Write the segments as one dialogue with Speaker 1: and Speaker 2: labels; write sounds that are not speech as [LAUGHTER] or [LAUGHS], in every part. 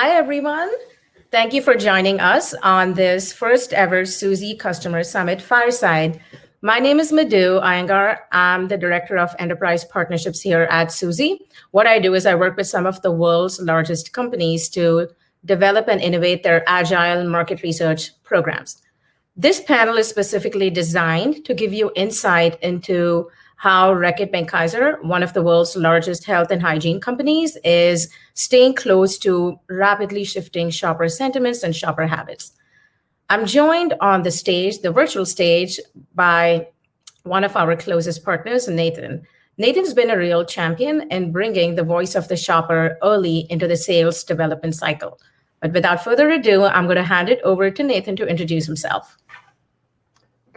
Speaker 1: Hi, everyone. Thank you for joining us on this first ever Suzy Customer Summit Fireside. My name is Madhu Iyengar. I'm the Director of Enterprise Partnerships here at Suzy. What I do is I work with some of the world's largest companies to develop and innovate their agile market research programs. This panel is specifically designed to give you insight into how Reckitt Benckiser, one of the world's largest health and hygiene companies, is staying close to rapidly shifting shopper sentiments and shopper habits. I'm joined on the stage, the virtual stage, by one of our closest partners, Nathan. Nathan's been a real champion in bringing the voice of the shopper early into the sales development cycle. But without further ado, I'm going to hand it over to Nathan to introduce himself.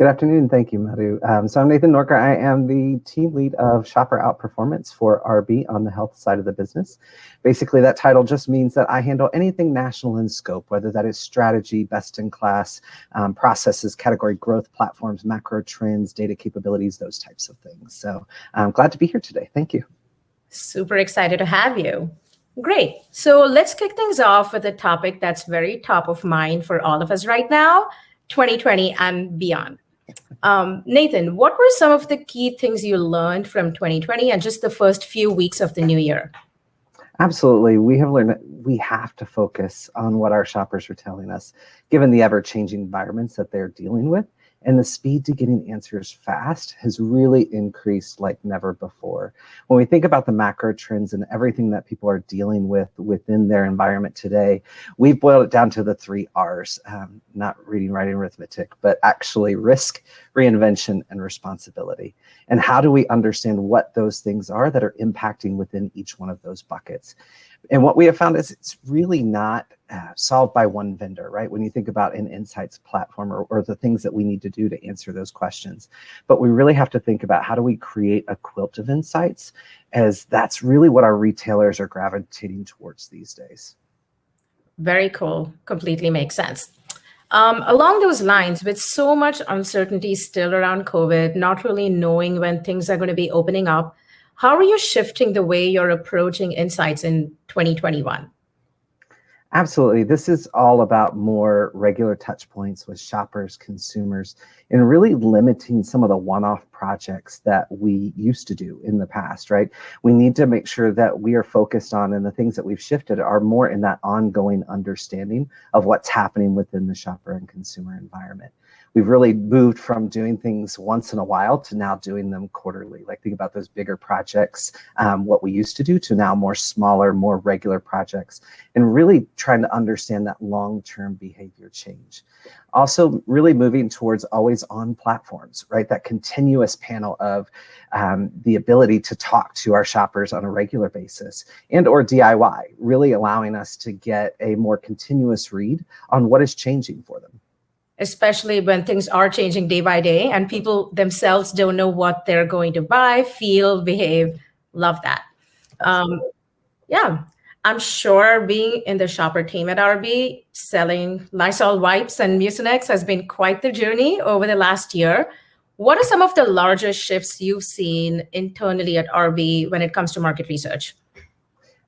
Speaker 2: Good afternoon. Thank you, Madhu. Um, so, I'm Nathan Noorka. I am the team lead of Shopper Outperformance for RB on the health side of the business. Basically, that title just means that I handle anything national in scope, whether that is strategy, best in class, um, processes, category growth platforms, macro trends, data capabilities, those types of things. So I'm glad to be here today. Thank you.
Speaker 1: Super excited to have you. Great. So let's kick things off with a topic that's very top of mind for all of us right now, 2020 and beyond. Um, Nathan, what were some of the key things you learned from 2020 and just the first few weeks of the new year?
Speaker 2: Absolutely. We have learned that we have to focus on what our shoppers are telling us, given the ever-changing environments that they're dealing with. And the speed to getting answers fast has really increased like never before. When we think about the macro trends and everything that people are dealing with within their environment today, we've boiled it down to the three Rs. Um, not reading, writing, arithmetic, but actually risk, reinvention, and responsibility. And how do we understand what those things are that are impacting within each one of those buckets? And what we have found is it's really not Uh, solved by one vendor, right? When you think about an insights platform or the things that we need to do to answer those questions. But we really have to think about how do we create a quilt of insights, as that's really what our retailers are gravitating towards these days.
Speaker 1: Very cool. Completely makes sense. Um, along those lines, with so much uncertainty still around COVID, not really knowing when things are going to be opening up, how are you shifting the way you're approaching insights in 2021?
Speaker 2: Absolutely. This is all about more regular touch points with shoppers, consumers, and really limiting some of the one-off projects that we used to do in the past, right? We need to make sure that we are focused on, and the things that we've shifted are more in that ongoing understanding of what's happening within the shopper and consumer environment. We've really moved from doing things once in a while to now doing them quarterly. Like think about those bigger projects, um, what we used to do, to now more smaller, more regular projects, and really trying to understand that long-term behavior change. Also, really moving towards always-on platforms, right? That continuous panel of um, the ability to talk to our shoppers on a regular basis and/or DIY, really allowing us to get a more continuous read on what is changing for them.
Speaker 1: Especially when things are changing day by day and people themselves don't know what they're going to buy, feel, behave. Love that. Um, yeah. I'm sure being in the shopper team at RB, selling Lysol wipes and Mucinex has been quite the journey over the last year. What are some of the largest shifts you've seen internally at RB when it comes to market research?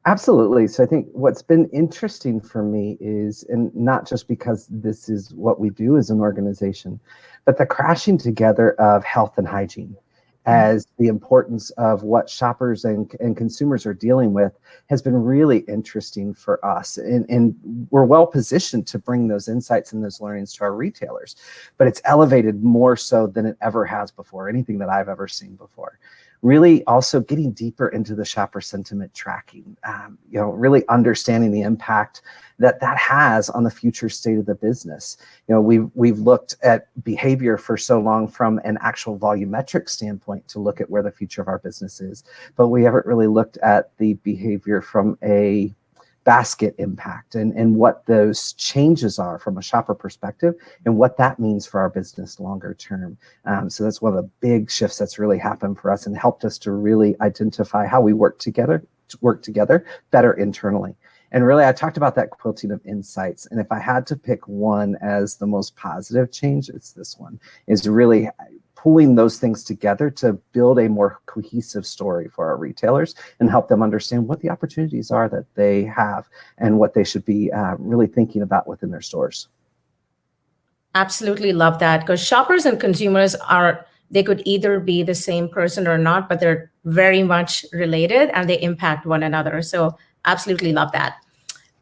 Speaker 2: Absolutely. So I think what's been interesting for me is, and not just because this is what we do as an organization, but the crashing together of health and hygiene mm. as the importance of what shoppers and consumers are dealing with has been really interesting for us. And we're well-positioned to bring those insights and those learnings to our retailers. But it's elevated more so than it ever has before, anything that I've ever seen before. Really also getting deeper into the shopper sentiment tracking. Um, you know, really understanding the impact that that has on the future state of the business. You know, we've, we've looked at behavior for so long from an actual volumetric standpoint to look at where the future of our business is, but we haven't really looked at the behavior from a basket impact and and what those changes are from a shopper perspective and what that means for our business longer term. Um, so that's one of the big shifts that's really happened for us and helped us to really identify how we work together work together better internally. And really, I talked about that quilting of insights, and if I had to pick one as the most positive change, it's this one, is really pulling those things together to build a more cohesive story for our retailers and help them understand what the opportunities are that they have and what they should be uh, really thinking about within their stores.
Speaker 1: Absolutely love that because shoppers and consumers are they could either be the same person or not, but they're very much related and they impact one another. So absolutely love that.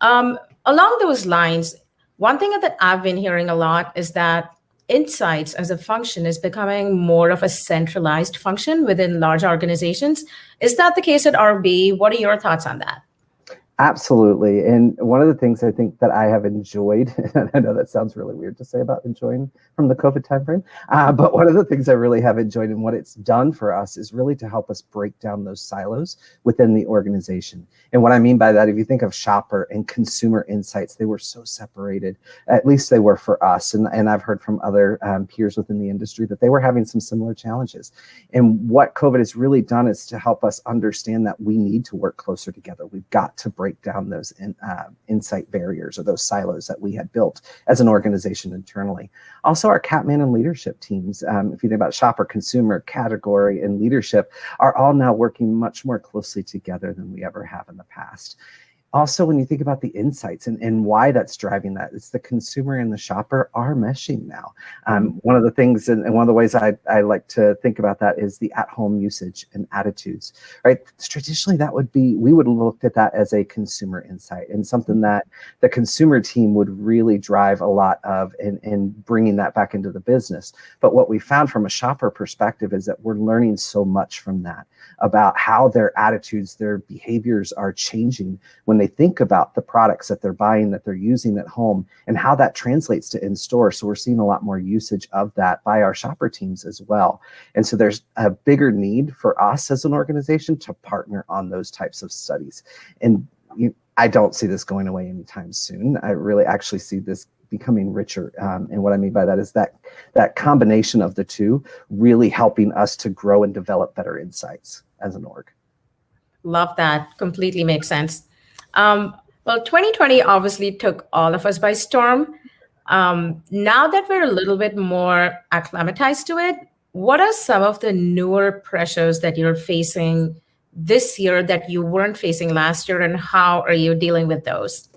Speaker 1: Um, along those lines, one thing that I've been hearing a lot is that insights as a function is becoming more of a centralized function within large organizations. Is that the case at RB? What are your thoughts on that?
Speaker 2: Absolutely. And one of the things I think that I have enjoyed, [LAUGHS] and I know that sounds really weird to say about enjoying from the COVID timeframe, uh, but one of the things I really have enjoyed and what it's done for us is really to help us break down those silos within the organization. And what I mean by that, if you think of shopper and consumer insights, they were so separated, at least they were for us. And, and I've heard from other um, peers within the industry that they were having some similar challenges. And what COVID has really done is to help us understand that we need to work closer together. We've got to break break down those in, uh, insight barriers or those silos that we had built as an organization internally. Also, our Catman and leadership teams, um, if you think about shopper, consumer, category, and leadership, are all now working much more closely together than we ever have in the past also when you think about the insights and, and why that's driving that it's the consumer and the shopper are meshing now. Um, one of the things and, and, one of the ways I, I like to think about that is the at-home usage and attitudes right? Traditionally that would be we would look at that as a consumer insight and something that the consumer team would really drive a lot of in, in bringing that back into the business. But what we found from a shopper perspective is that we're learning so much from that about how their attitudes their behaviors are changing when they think about the products that they're buying, that they're using at home, and how that translates to in store. So we're seeing a lot more usage of that by our shopper teams as well. And so there's a bigger need for us as an organization to partner on those types of studies. And you, I don't see this going away anytime soon. I really actually see this becoming richer. Um, and what I mean by that is that that combination of the two really helping us to grow and develop better insights as an org.
Speaker 1: Love that. Completely makes sense. Um, well, 2020 obviously took all of us by storm. Um, now that we're a little bit more acclimatized to it, what are some of the newer pressures that you're facing this year that you weren't facing last year, and how are you dealing with those?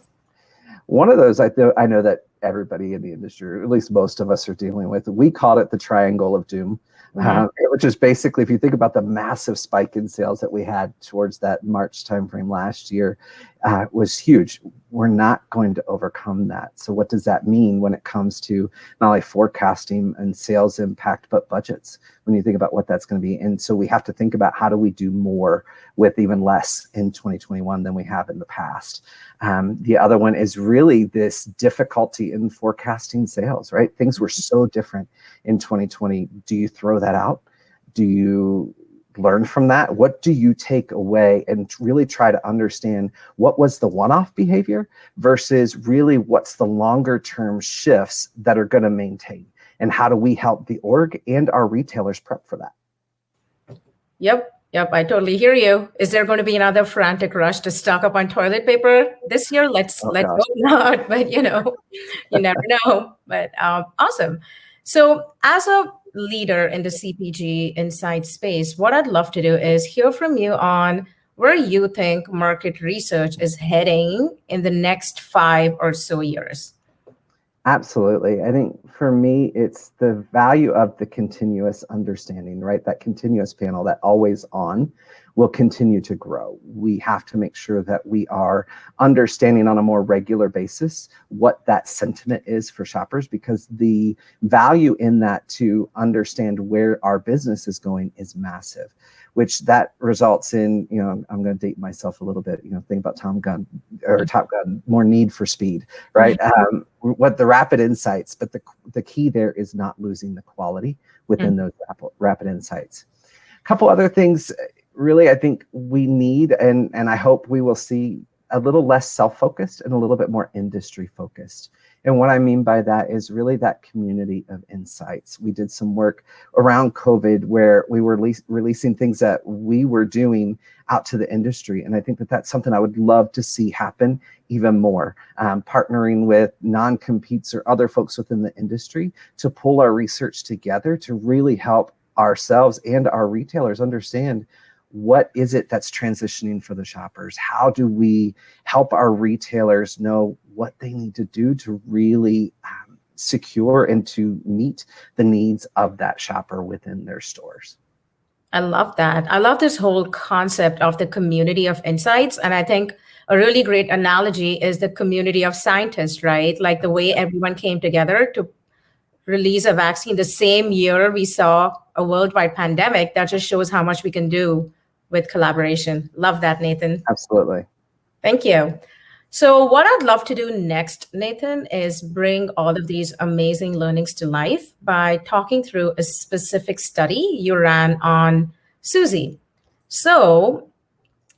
Speaker 2: One of those I, th- I know that everybody in the industry, or at least most of us, are dealing with. We called it the triangle of doom. Mm-hmm. Uh, which is basically, if you think about the massive spike in sales that we had towards that March timeframe last year, uh, was huge. We're not going to overcome that. So, what does that mean when it comes to not only forecasting and sales impact, but budgets? When you think about what that's going to be, and so we have to think about how do we do more with even less in 2021 than we have in the past. Um, the other one is really this difficulty in forecasting sales. Right, things were so different in 2020. Do you throw that out? Do you learn from that? What do you take away and really try to understand what was the one-off behavior versus really what's the longer term shifts that are going to maintain? And how do we help the org and our retailers prep for that?
Speaker 1: Yep. Yep, I totally hear you. Is there going to be another frantic rush to stock up on toilet paper this year? Let's oh, let's hope not. [LAUGHS] But you know, you never know. But um, awesome. So as a leader in the CPG inside space, what I'd love to do is hear from you on where you think market research is heading in the next five or so years.
Speaker 2: Absolutely. I think for me, it's the value of the continuous understanding, right? That continuous panel, that always on will continue to grow. We have to make sure that we are understanding on a more regular basis what that sentiment is for shoppers because the value in that to understand where our business is going is massive which that results in, you know, I'm going to date myself a little bit, you know, think about Tom Gun or Top Gun, more need for speed, right? Um, what the rapid insights, but the, the key there is not losing the quality within mm. those rapid, rapid insights. A couple other things really I think we need, and, and I hope we will see a little less self-focused and a little bit more industry focused. And what I mean by that is really that community of insights. We did some work around COVID where we were releasing things that we were doing out to the industry. And I think that that's something I would love to see happen even more. Um, partnering with non-competes or other folks within the industry to pull our research together to really help ourselves and our retailers understand what is it that's transitioning for the shoppers? How do we help our retailers know what they need to do to really um, secure and to meet the needs of that shopper within their stores?
Speaker 1: I love that. I love this whole concept of the community of insights. And I think a really great analogy is the community of scientists, right? Like the way everyone came together to release a vaccine the same year we saw a worldwide pandemic. That just shows how much we can do with collaboration. Love that, Nathan.
Speaker 2: Absolutely.
Speaker 1: Thank you. So, what I'd love to do next, Nathan, is bring all of these amazing learnings to life by talking through a specific study you ran on Suzy. So,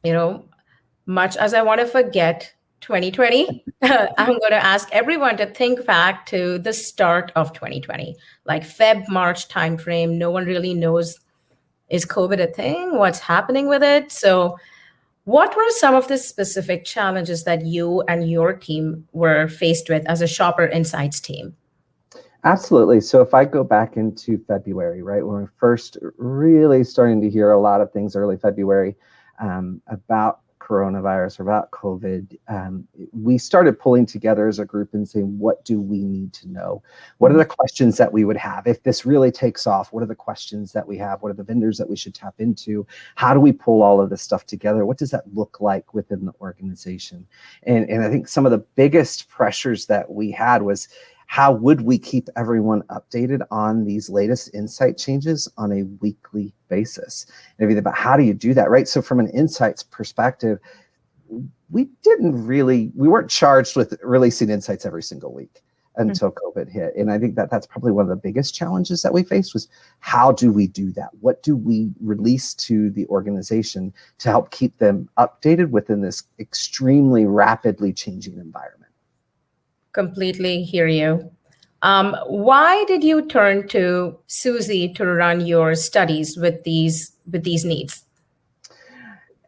Speaker 1: you know, much as I want to forget 2020, [LAUGHS] I'm going to ask everyone to think back to the start of 2020, like Feb, March timeframe. No one really knows is COVID a thing? What's happening with it? So, what were some of the specific challenges that you and your team were faced with as a shopper insights team?
Speaker 2: Absolutely. So if I go back into February, right, when we're first really starting to hear a lot of things early February um, about coronavirus or about COVID, um, we started pulling together as a group and saying, what do we need to know? What are the questions that we would have? If this really takes off, what are the questions that we have? What are the vendors that we should tap into? How do we pull all of this stuff together? What does that look like within the organization? And, and I think some of the biggest pressures that we had was how would we keep everyone updated on these latest insight changes on a weekly basis? And everything about how do you do that, right? So from an insights perspective, we didn't really, we weren't charged with releasing insights every single week until mm-hmm. COVID hit. And I think that that's probably one of the biggest challenges that we faced was how do we do that? What do we release to the organization to help keep them updated within this extremely rapidly changing environment?
Speaker 1: Completely hear you. Um, why did you turn to Suzy to run your studies with these with these needs?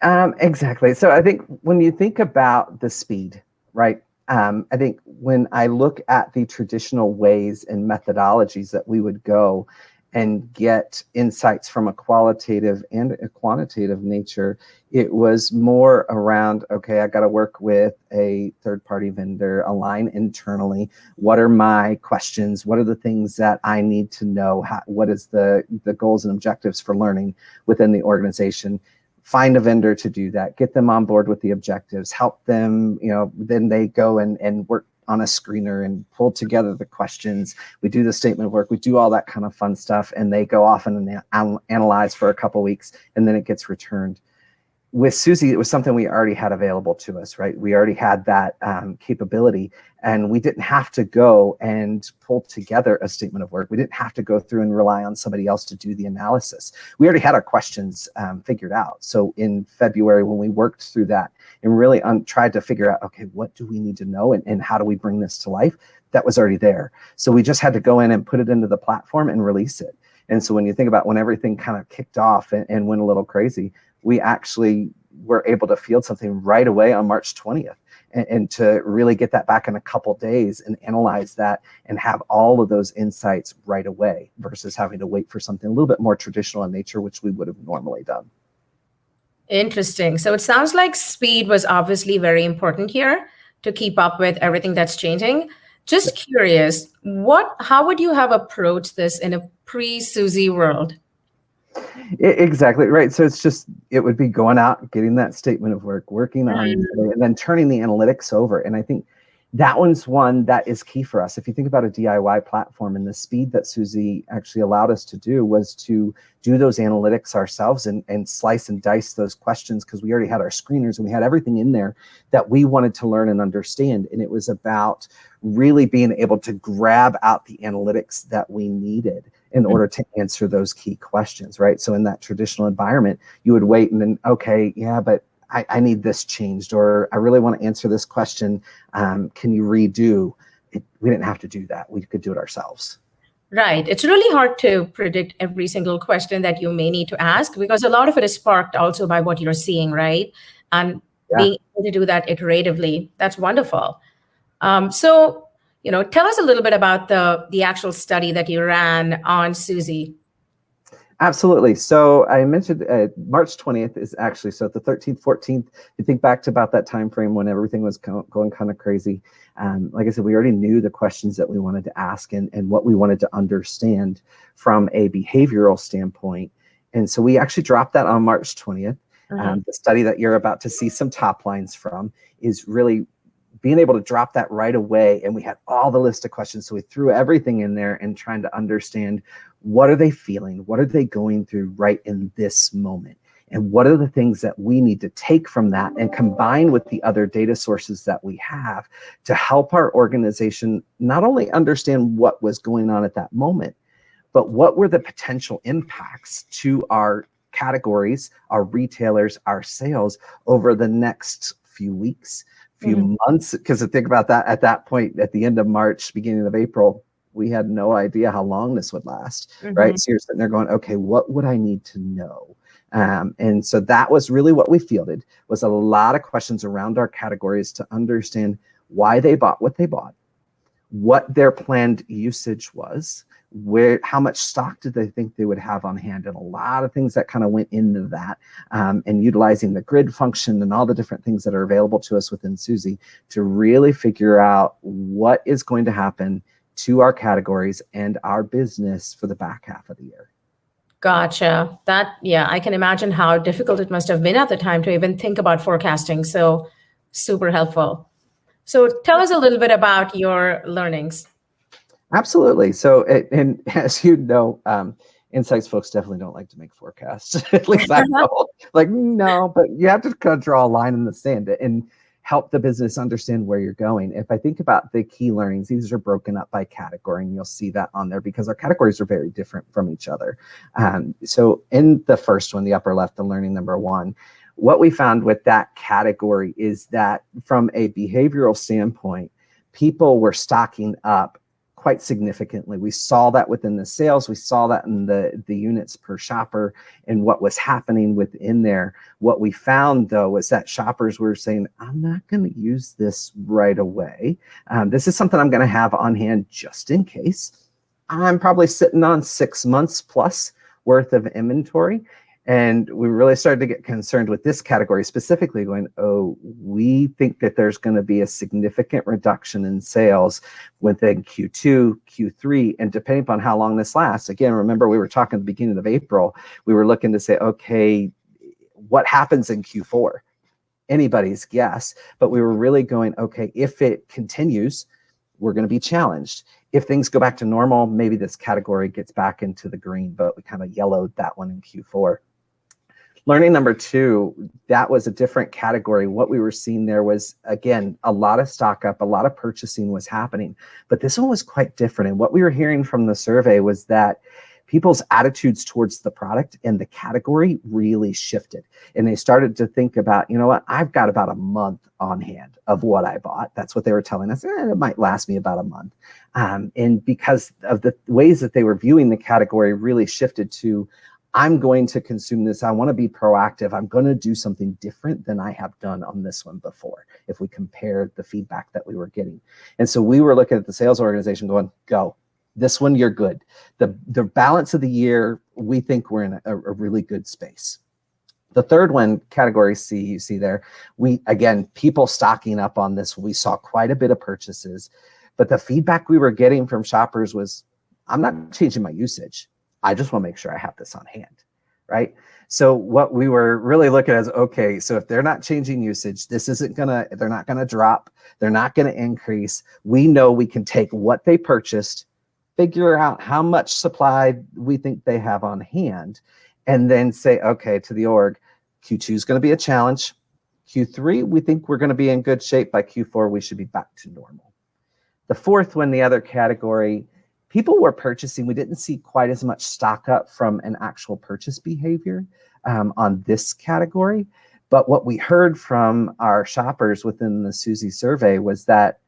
Speaker 2: Um, exactly. So I think when you think about the speed, right? Um, I think when I look at the traditional ways and methodologies that we would go and get insights from a qualitative and a quantitative nature. It was more around, okay, I got to work with a third party vendor, align internally. What are my questions? What are the things that I need to know? How, what is the, the goals and objectives for learning within the organization? Find a vendor to do that, get them on board with the objectives, help them, you know, then they go and, and work on a screener and pull together the questions. We do the statement of work. We do all that kind of fun stuff, and they go off and analyze for a couple weeks, and then it gets returned with Suzy, it was something we already had available to us, right? We already had that um, capability and we didn't have to go and pull together a statement of work. We didn't have to go through and rely on somebody else to do the analysis. We already had our questions um, figured out. So in February, when we worked through that and really tried to figure out, okay, what do we need to know and, and how do we bring this to life? That was already there. So we just had to go in and put it into the platform and release it. And so when you think about when everything kind of kicked off and, and went a little crazy, we actually were able to field something right away on March 20th. And, and, to really get that back in a couple days and analyze that and have all of those insights right away versus having to wait for something a little bit more traditional in nature, which we would have normally done.
Speaker 1: Interesting. So it sounds like speed was obviously very important here to keep up with everything that's changing. Just curious, what how would you have approached this in a pre-Suzy world?
Speaker 2: Exactly right. So it's just it would be going out, getting that statement of work, working on, mm-hmm. it, and then turning the analytics over. And I think that one's one that is key for us. If you think about a DIY platform and the speed that Suzy actually allowed us to do was to do those analytics ourselves and, and slice and dice those questions because we already had our screeners and we had everything in there that we wanted to learn and understand. And it was about really being able to grab out the analytics that we needed in mm-hmm. order to answer those key questions, right? So in that traditional environment, you would wait and then, okay, yeah, but I, I need this changed, or I really want to answer this question. Um, can you redo? It, we didn't have to do that. We could do it ourselves.
Speaker 1: Right. It's really hard to predict every single question that you may need to ask because a lot of it is sparked also by what you're seeing, right? And yeah. being able to do that iteratively, that's wonderful. Um, so you know, tell us a little bit about the the actual study that you ran on Suzy.
Speaker 2: Absolutely. So I mentioned uh, March 20th is actually, so the 13th, 14th, you think back to about that time frame when everything was going kind of crazy. Um, like I said, we already knew the questions that we wanted to ask and, and what we wanted to understand from a behavioral standpoint. And so we actually dropped that on March 20th. Uh-huh. Um, the study that you're about to see some top lines from is really being able to drop that right away. And we had all the list of questions. So we threw everything in there and trying to understand what are they feeling? What are they going through right in this moment? And what are the things that we need to take from that and combine with the other data sources that we have to help our organization not only understand what was going on at that moment, but what were the potential impacts to our categories, our retailers, our sales over the next few weeks, few mm -hmm. months. Because think about that at that point, at the end of March, beginning of April, we had no idea how long this would last, mm -hmm. right? So you're sitting there going, okay, what would I need to know? Um, and so that was really what we fielded was a lot of questions around our categories to understand why they bought what they bought, what their planned usage was, where how much stock did they think they would have on hand and a lot of things that kind of went into that um, and utilizing the grid function and all the different things that are available to us within Suzy to really figure out what is going to happen to our categories and our business for the back half of the year.
Speaker 1: Gotcha. That, yeah, I can imagine how difficult it must have been at the time to even think about forecasting. So super helpful. So tell us a little bit about your learnings.
Speaker 2: Absolutely. So, and [LAUGHS] as you know, um, insights folks definitely don't like to make forecasts. [LAUGHS] At least I know. like, no, but you have to kind of draw a line in the sand. And help the business understand where you're going. If I think about the key learnings, these are broken up by category, and you'll see that on there because our categories are very different from each other. Um, so in the first one, the upper left, the learning number one, what we found with that category is that from a behavioral standpoint, people were stocking up quite significantly. We saw that within the sales, we saw that in the, the units per shopper and what was happening within there. What we found though was that shoppers were saying, I'm not gonna use this right away. Um, this is something I'm gonna have on hand just in case. I'm probably sitting on six months plus worth of inventory. And we really started to get concerned with this category specifically going, oh, we think that there's going to be a significant reduction in sales within Q2, Q3, and depending upon how long this lasts. Again, remember we were talking at the beginning of April, we were looking to say, okay, what happens in Q4? Anybody's guess, but we were really going, okay, if it continues, we're going to be challenged. If things go back to normal, maybe this category gets back into the green, but we kind of yellowed that one in Q4. Learning number two, that was a different category. What we were seeing there was, again, a lot of stock up, a lot of purchasing was happening, but this one was quite different. And what we were hearing from the survey was that people's attitudes towards the product and the category really shifted. And they started to think about, you know what, I've got about a month on hand of what I bought. That's what they were telling us. Eh, it might last me about a month. Um, and because of the ways that they were viewing the category really shifted to, I'm going to consume this. I want to be proactive. I'm going to do something different than I have done on this one before, if we compare the feedback that we were getting. And so we were looking at the sales organization going, go, this one, you're good. The, the balance of the year, we think we're in a, a really good space. The third one, category C, you see there, we, again, people stocking up on this. We saw quite a bit of purchases, but the feedback we were getting from shoppers was, I'm not changing my usage. I just want to make sure I have this on hand, right? So what we were really looking at is, okay, so if they're not changing usage, this isn't gonna, they're not gonna drop, they're not gonna increase. We know we can take what they purchased, figure out how much supply we think they have on hand, and then say, okay, to the org, Q2 is gonna be a challenge. Q3, we think we're gonna be in good shape. By Q4, we should be back to normal. The fourth one, the other category, people were purchasing. We didn't see quite as much stock up from an actual purchase behavior um, on this category. But what we heard from our shoppers within the Suzy survey was that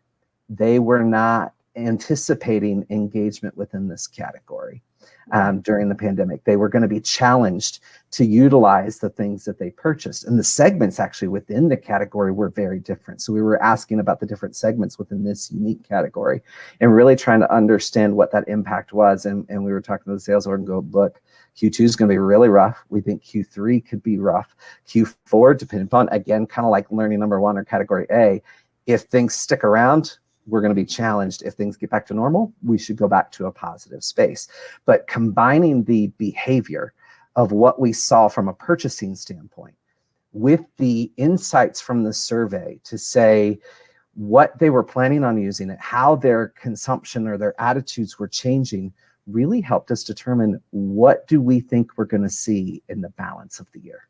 Speaker 2: they were not anticipating engagement within this category. Um, during the pandemic. They were going to be challenged to utilize the things that they purchased. And the segments actually within the category were very different. So we were asking about the different segments within this unique category and really trying to understand what that impact was. And, and we were talking to the sales org and go, look, Q2 is going to be really rough. We think Q3 could be rough. Q4, depending upon, again, kind of like learning number one or category A, if things stick around, we're going to be challenged. If things get back to normal, we should go back to a positive space. But combining the behavior of what we saw from a purchasing standpoint with the insights from the survey to say what they were planning on using it, how their consumption or their attitudes were changing really helped us determine what do we think we're going to see in the balance of the year.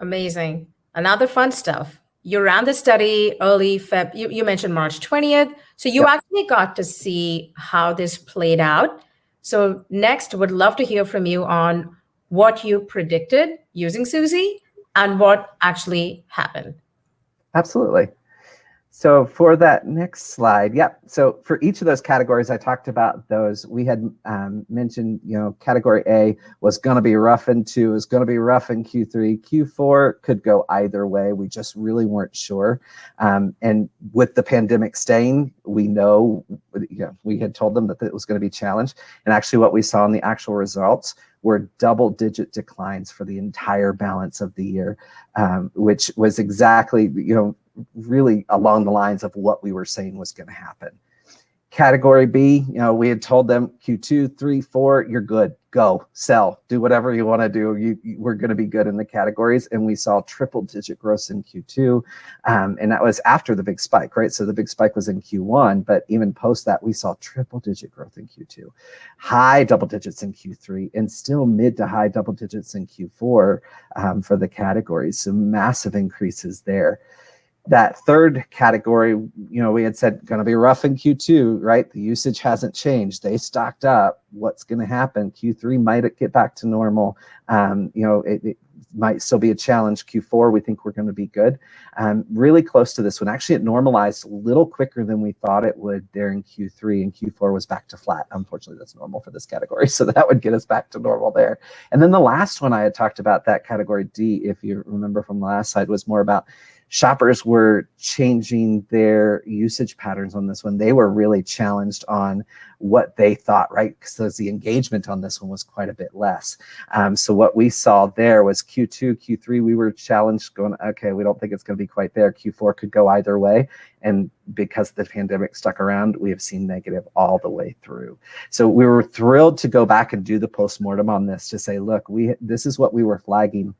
Speaker 1: Amazing. Another fun stuff you ran the study early Feb. You, you mentioned March 20th. So you yep. actually got to see how this played out. So next, would love to hear from you on what you predicted using Suzy and what actually happened.
Speaker 2: Absolutely. So for that next slide, yep. So for each of those categories, I talked about those. We had um, mentioned, you know, category A was going to be rough in two, is going to be rough in Q3. Q4 could go either way. We just really weren't sure. Um, and with the pandemic staying, we know, you know, we had told them that it was going to be challenged. And actually what we saw in the actual results were double digit declines for the entire balance of the year, um, which was exactly, you know, really along the lines of what we were saying was going to happen. Category B, you know, we had told them Q2, three, four, you're good. Go, sell, do whatever you want to do. You, you we're going to be good in the categories. And we saw triple digit growth in Q2. Um, and that was after the big spike, right? So the big spike was in Q1, but even post that, we saw triple digit growth in Q2, high double digits in Q3, and still mid to high double digits in Q4 um, for the categories. So massive increases there that third category, you know, we had said going to be rough in Q2, right? The usage hasn't changed. They stocked up. What's going to happen? Q3 might get back to normal. Um, you know, it, it, might still be a challenge. Q4, we think we're going to be good. Um, really close to this one. Actually, it normalized a little quicker than we thought it would there in Q3, and Q4 was back to flat. Unfortunately, that's normal for this category, [LAUGHS] so that would get us back to normal there. And then the last one I had talked about, that category D, if you remember from the last slide, was more about shoppers were changing their usage patterns on this one. They were really challenged on what they thought, right? Because the engagement on this one was quite a bit less. Um, so what we saw there was Q2, Q3, we were challenged going, okay, we don't think it's going to be quite there. Q4 could go either way. And because the pandemic stuck around, we have seen negative all the way through. So we were thrilled to go back and do the postmortem on this to say, look, we this is what we were flagging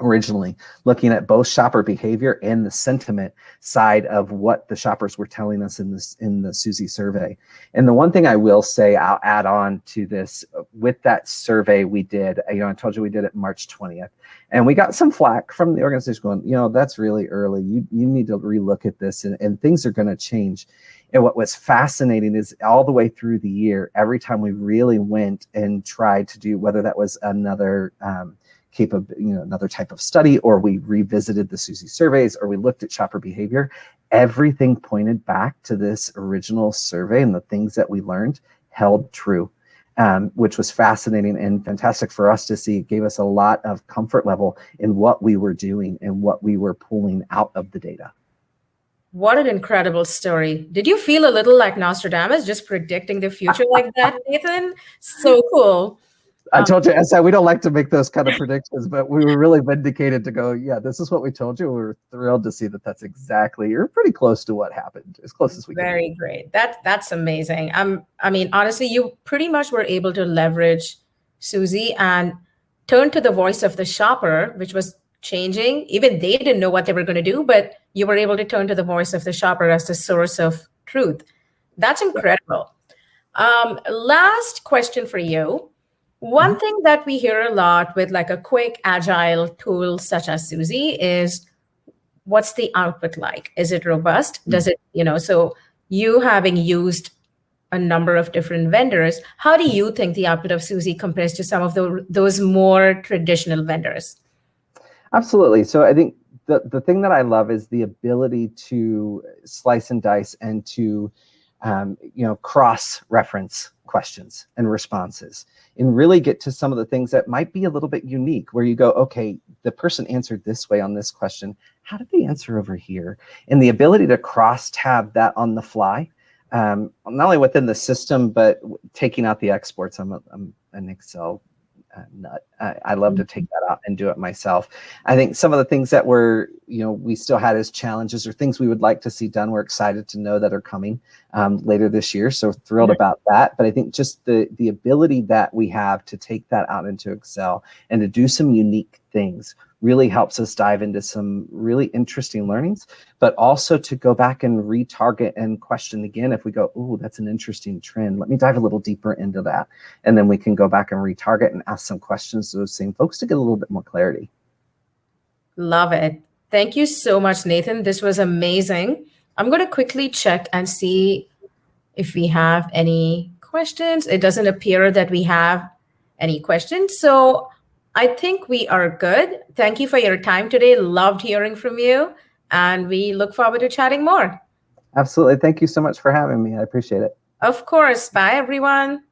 Speaker 2: originally, looking at both shopper behavior and the sentiment side of what the shoppers were telling us in this in the Suzy survey. And the one thing I will say, I'll add on to this with that survey we did. You know, I told you we did it March 20th, and we got some flack from the organization going, you know, that's really early. You you need to relook at this, and, and things are going to change. And what was fascinating is all the way through the year, every time we really went and tried to do, whether that was another um, capable, you know, another type of study, or we revisited the Suzy surveys, or we looked at shopper behavior, everything pointed back to this original survey and the things that we learned held true. Um, which was fascinating and fantastic for us to see. It gave us a lot of comfort level in what we were doing and what we were pulling out of the data.
Speaker 1: What an incredible story. Did you feel a little like Nostradamus just predicting the future [LAUGHS] like that, Nathan? So cool.
Speaker 2: I told you, said we don't like to make those kind of predictions, but we were really vindicated to go, yeah, this is what we told you. We were thrilled to see that that's exactly, you're pretty close to what happened, as close as we can.
Speaker 1: Very can. great. That, that's amazing. Um, I mean, honestly, you pretty much were able to leverage Suzy and turn to the voice of the shopper, which was changing. Even they didn't know what they were going to do, but you were able to turn to the voice of the shopper as the source of truth. That's incredible. Um, last question for you one mm-hmm. thing that we hear a lot with like a quick agile tool such as Suzy is what's the output like? Is it robust? Mm-hmm. Does it, you know, so you having used a number of different vendors, how do you think the output of Suzy compares to some of the, those more traditional vendors?
Speaker 2: Absolutely. So I think the, the thing that I love is the ability to slice and dice and to um, you know, cross-reference questions and responses and really get to some of the things that might be a little bit unique where you go, okay, the person answered this way on this question. How did they answer over here? And the ability to cross tab that on the fly, um, not only within the system, but taking out the exports. I'm, a, I'm an Excel uh, nut. I, I, love to take that out and do it myself. I think some of the things that were, you know, we still had as challenges or things we would like to see done. We're excited to know that are coming um, later this year. So thrilled about that. But I think just the the ability that we have to take that out into Excel and to do some unique things really helps us dive into some really interesting learnings, but also to go back and retarget and question again if we go, oh, that's an interesting trend. Let me dive a little deeper into that. And then we can go back and retarget and ask some questions to those same folks to get a little bit more clarity.
Speaker 1: Love it. Thank you so much, Nathan. This was amazing. I'm going to quickly check and see if we have any questions. It doesn't appear that we have any questions. So I think we are good. Thank you for your time today. Loved hearing from you. And we look forward to chatting more.
Speaker 2: Absolutely. Thank you so much for having me. I appreciate it.
Speaker 1: Of course. Bye, everyone.